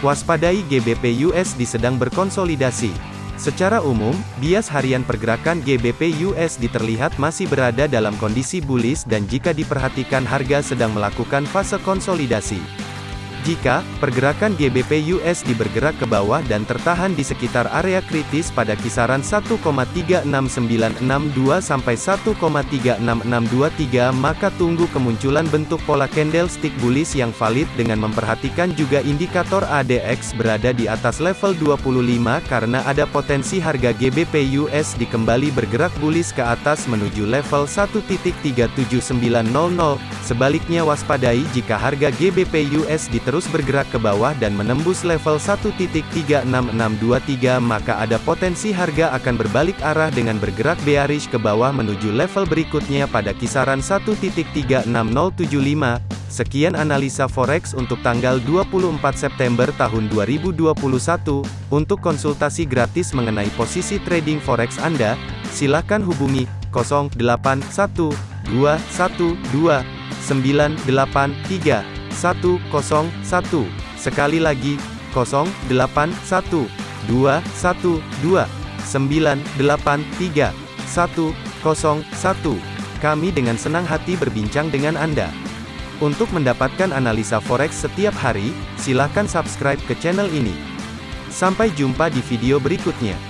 Waspadai GBP USD sedang berkonsolidasi. Secara umum, bias harian pergerakan GBP USD terlihat masih berada dalam kondisi bullish dan jika diperhatikan harga sedang melakukan fase konsolidasi. Jika pergerakan GBP USD bergerak ke bawah dan tertahan di sekitar area kritis pada kisaran 1,36962 sampai 1,36623 maka tunggu kemunculan bentuk pola candlestick bullish yang valid dengan memperhatikan juga indikator ADX berada di atas level 25 karena ada potensi harga GBP USD kembali bergerak bullish ke atas menuju level 1.37900 sebaliknya waspadai jika harga GBP USD terus bergerak ke bawah dan menembus level 1.36623 maka ada potensi harga akan berbalik arah dengan bergerak bearish ke bawah menuju level berikutnya pada kisaran 1.36075. Sekian analisa forex untuk tanggal 24 September tahun 2021. Untuk konsultasi gratis mengenai posisi trading forex Anda, silakan hubungi 081212 983 101. Sekali lagi, 081 212 983 101. Kami dengan senang hati berbincang dengan Anda. Untuk mendapatkan analisa forex setiap hari, silakan subscribe ke channel ini. Sampai jumpa di video berikutnya.